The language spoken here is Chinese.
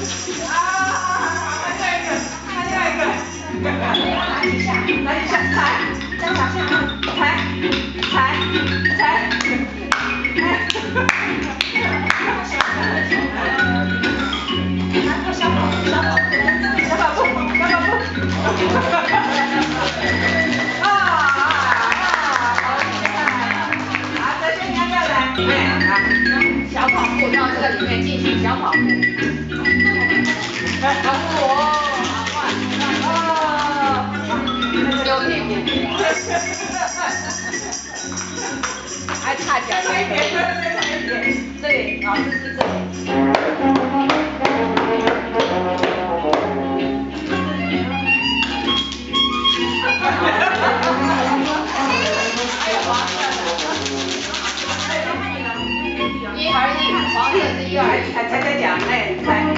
小跑步，小跑步到这个里面进。还差脚一点，这里，老师是这里。一而一，黄色是一而一，踩踩踩脚，哎，踩踩